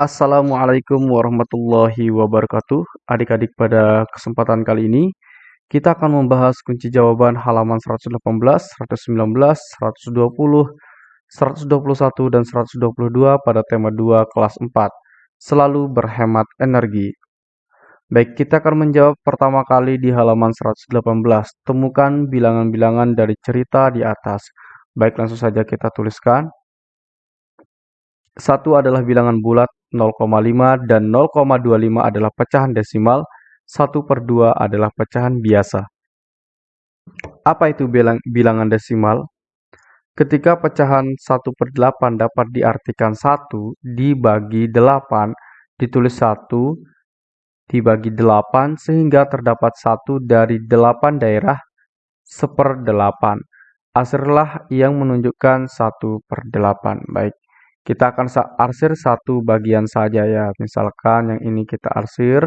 Assalamualaikum warahmatullahi wabarakatuh. Adik-adik pada kesempatan kali ini kita akan membahas kunci jawaban halaman 118, 119, 120, 121, dan 122 pada tema 2 kelas 4. Selalu berhemat energi. Baik, kita akan menjawab pertama kali di halaman 118. Temukan bilangan-bilangan dari cerita di atas. Baik, langsung saja kita tuliskan. Satu adalah bilangan bulat 0,5 dan 0,25 adalah pecahan desimal, 1 per 2 adalah pecahan biasa. Apa itu bilang, bilangan desimal? Ketika pecahan 1 per 8 dapat diartikan 1 dibagi 8, ditulis 1 dibagi 8 sehingga terdapat 1 dari 8 daerah seper 8. Asirlah yang menunjukkan 1 per 8. Baik. Kita akan arsir satu bagian saja ya. Misalkan yang ini kita arsir.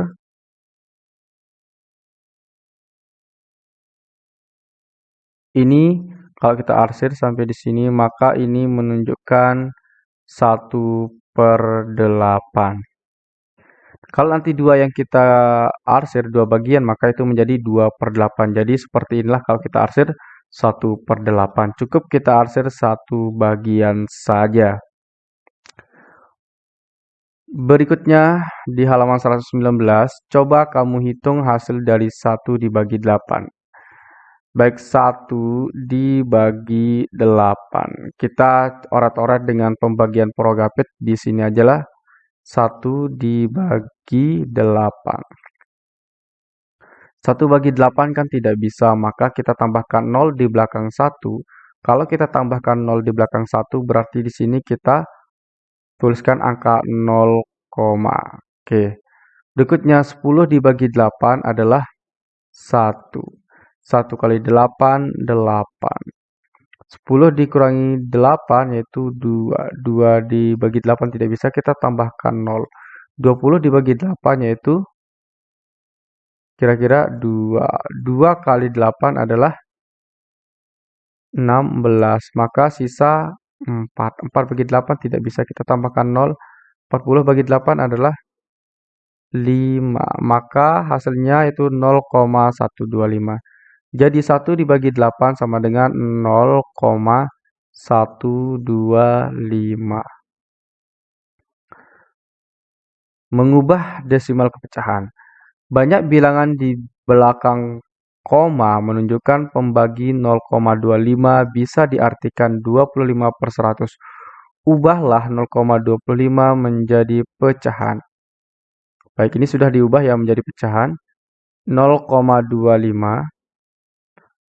Ini kalau kita arsir sampai di sini, maka ini menunjukkan 1 per 8. Kalau nanti dua yang kita arsir, dua bagian, maka itu menjadi 2 per 8. Jadi seperti inilah kalau kita arsir 1 per 8. Cukup kita arsir satu bagian saja. Berikutnya di halaman 119, coba kamu hitung hasil dari 1 dibagi 8. Baik 1 dibagi 8. Kita orat-orat dengan pembagian progapit di sini aja lah. 1 dibagi 8. 1 bagi 8 kan tidak bisa, maka kita tambahkan 0 di belakang 1. Kalau kita tambahkan 0 di belakang 1, berarti di sini kita tuliskan angka 0, oke. Berikutnya 10 dibagi 8 adalah 1. 1 kali 8, 8. 10 dikurangi 8 yaitu 2. 2 dibagi 8 tidak bisa, kita tambahkan 0. 20 dibagi 8 yaitu kira-kira 2. 2 kali 8 adalah 16. Maka sisa 4. 4 bagi 8 tidak bisa kita tambahkan 0. 40 bagi 8 adalah 5. Maka hasilnya itu 0,125. Jadi 1 dibagi 8 sama dengan 0,125. Mengubah desimal kepecahan. Banyak bilangan di belakang koma menunjukkan pembagi 0,25 bisa diartikan 25 per 100. Ubahlah 0,25 menjadi pecahan. Baik, ini sudah diubah ya menjadi pecahan. 0,25.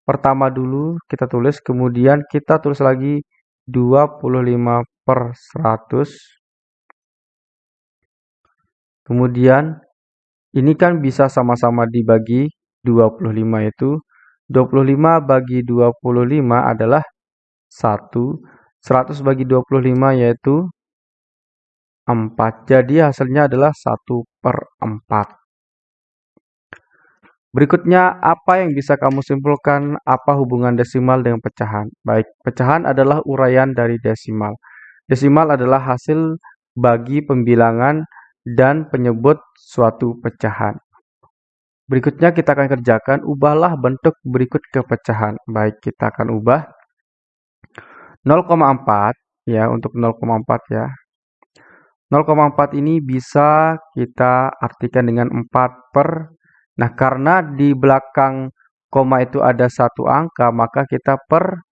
Pertama dulu kita tulis, kemudian kita tulis lagi 25 per 100. Kemudian ini kan bisa sama-sama dibagi 25 itu 25 bagi 25 adalah 1. 100 bagi 25 yaitu 4. Jadi hasilnya adalah 1 per 4. Berikutnya, apa yang bisa kamu simpulkan apa hubungan desimal dengan pecahan? Baik, pecahan adalah uraian dari desimal. Desimal adalah hasil bagi pembilangan dan penyebut suatu pecahan. Berikutnya kita akan kerjakan, ubahlah bentuk berikut ke pecahan. Baik, kita akan ubah 0,4 ya untuk 0,4 ya. 0,4 ini bisa kita artikan dengan 4 per. Nah, karena di belakang koma itu ada satu angka, maka kita per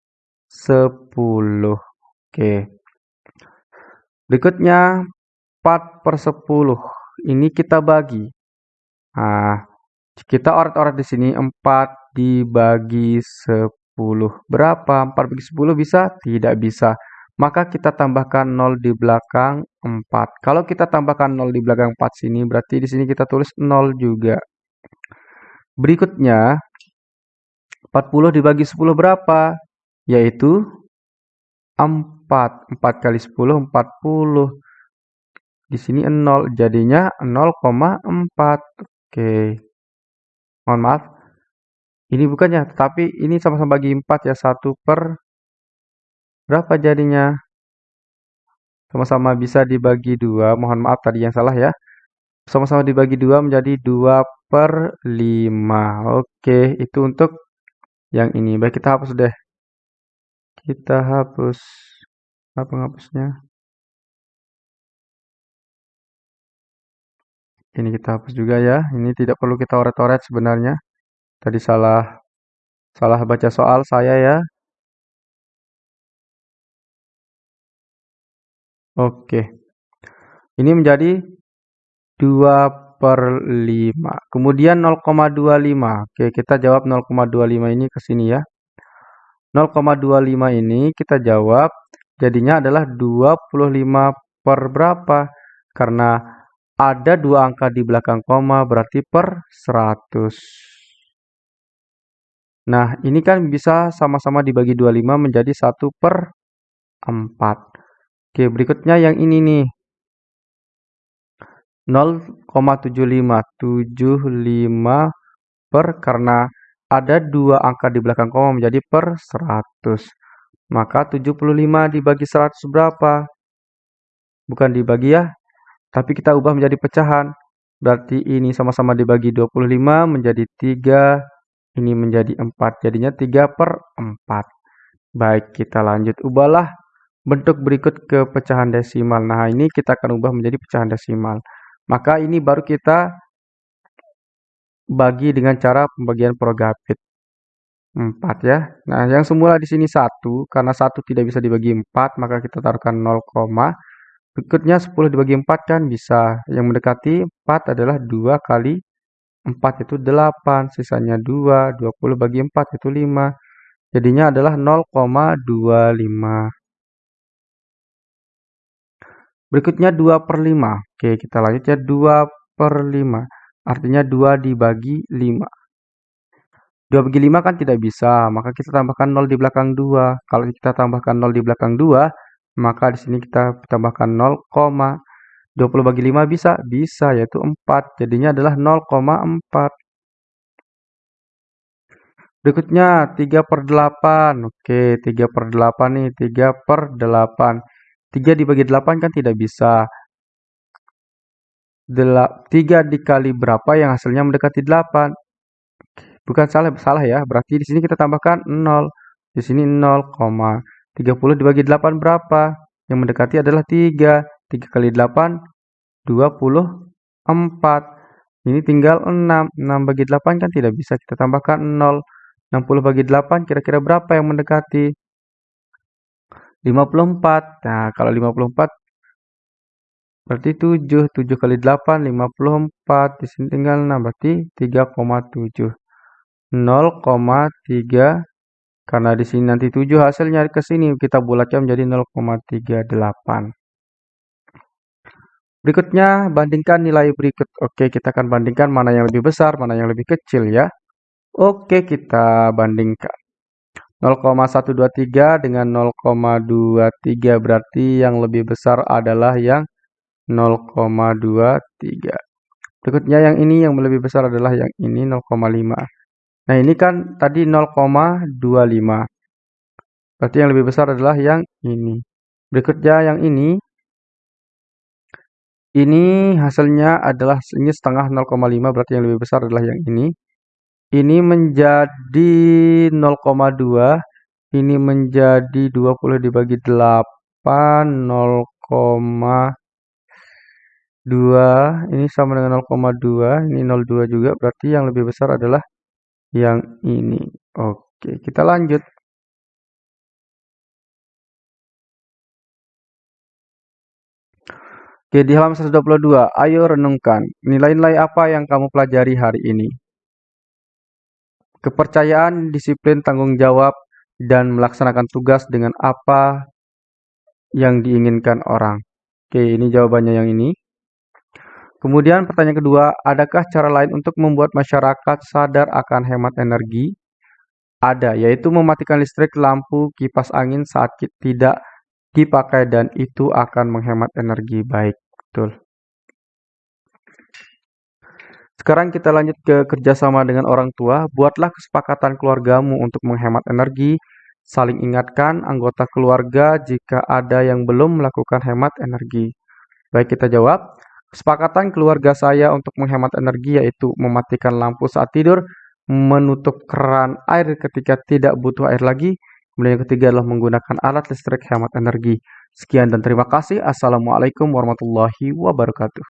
10. Oke. Berikutnya 4 per 10. Ini kita bagi. Nah, kita orat-orat di sini 4 dibagi 10 Berapa? 4 bagi 10 bisa? Tidak bisa. Maka kita tambahkan 0 di belakang 4. Kalau kita tambahkan 0 di belakang 4 sini, berarti di sini kita tulis 0 juga. Berikutnya, 40 dibagi 10 berapa? Yaitu 4. 4 kali 10, 40. Di sini 0, jadinya 0,4. Oke. Mohon maaf. Ini bukannya, tetapi ini sama-sama bagi 4 ya. 1 per berapa jadinya? sama-sama bisa dibagi dua. Mohon maaf tadi yang salah ya. Sama-sama dibagi dua menjadi 2 per 5. Oke, itu untuk yang ini. Baik, kita hapus deh. Kita hapus. Apa penghapusnya? Ini kita hapus juga ya. Ini tidak perlu kita oret-oret sebenarnya. Tadi salah salah baca soal saya ya. Oke. Ini menjadi 2 per 5. Kemudian 0,25. Oke, kita jawab 0,25 ini ke sini ya. 0,25 ini kita jawab jadinya adalah 25 per berapa? Karena ada dua angka di belakang koma berarti per 100. Nah, ini kan bisa sama-sama dibagi 25 menjadi 1 per 4. Oke, berikutnya yang ini nih. 0,75 75 per karena ada dua angka di belakang koma menjadi per 100 maka 75 dibagi 100 berapa? bukan dibagi ya tapi kita ubah menjadi pecahan. Berarti ini sama-sama dibagi 25 menjadi 3 ini menjadi 4 jadinya 3 per 4 baik kita lanjut. Ubahlah bentuk berikut ke pecahan desimal. Nah ini kita akan ubah menjadi pecahan desimal. Maka ini baru kita bagi dengan cara pembagian Progapit. 4 ya. Nah, yang semula di sini 1, karena 1 tidak bisa dibagi 4, maka kita taruhkan 0, berikutnya 10 dibagi 4 kan bisa. Yang mendekati 4 adalah 2 kali 4 itu 8, sisanya 2, 20 bagi 4 itu 5. Jadinya adalah 0,25. Berikutnya 2 per 5. Oke, kita lanjut ya. 2 per 5. Artinya 2 dibagi 5. 2 bagi 5 kan tidak bisa, maka kita tambahkan 0 di belakang 2. Kalau kita tambahkan 0 di belakang 2, maka di sini kita tambahkan 0, 20 bagi 5 bisa? Bisa, yaitu 4. Jadinya adalah 0,4. Berikutnya 3 per 8. Oke, 3 per 8 nih. 3 per 8. 3 dibagi 8 kan tidak bisa. 3 dikali berapa yang hasilnya mendekati 8? Bukan salah, salah ya. Berarti di sini kita tambahkan 0. Di sini 0, 30 dibagi 8 berapa? Yang mendekati adalah 3. 3 kali 8, 24. Ini tinggal 6. 6 bagi 8 kan tidak bisa. Kita tambahkan 0. 60 bagi 8 kira-kira berapa yang mendekati? 54. Nah, kalau 54 berarti 7. 7 kali 8 54. Di sini tinggal 6 berarti 3,7. 0,3 karena di sini nanti 7 hasilnya ke sini kita bulatkan menjadi 0,38. Berikutnya bandingkan nilai berikut. Oke, kita akan bandingkan mana yang lebih besar, mana yang lebih kecil ya. Oke, kita bandingkan. 0,123 dengan 0,23 berarti yang lebih besar adalah yang 0,23. Berikutnya yang ini yang lebih besar adalah yang ini 0,5. Nah ini kan tadi 0,25. Berarti yang lebih besar adalah yang ini. Berikutnya yang ini. Ini hasilnya adalah ini setengah 0,5 berarti yang lebih besar adalah yang ini ini menjadi 0,2 ini menjadi 20 dibagi 8 0,2 ini sama dengan 0,2 ini 0,2 juga berarti yang lebih besar adalah yang ini oke kita lanjut Oke, di halaman 122, ayo renungkan nilai-nilai apa yang kamu pelajari hari ini. Kepercayaan, disiplin, tanggung jawab, dan melaksanakan tugas dengan apa yang diinginkan orang. Oke, ini jawabannya yang ini. Kemudian pertanyaan kedua, adakah cara lain untuk membuat masyarakat sadar akan hemat energi? Ada, yaitu mematikan listrik, lampu, kipas angin saat tidak dipakai dan itu akan menghemat energi. Baik, betul. Sekarang kita lanjut ke kerjasama dengan orang tua. Buatlah kesepakatan keluargamu untuk menghemat energi Saling ingatkan anggota keluarga jika ada yang belum melakukan hemat energi. Baik kita jawab. Kesepakatan keluarga saya untuk menghemat energi yaitu mematikan lampu saat tidur, menutup keran air ketika tidak butuh air lagi, kemudian yang ketiga adalah menggunakan alat listrik hemat energi. Sekian dan terima kasih. Assalamualaikum warahmatullahi wabarakatuh.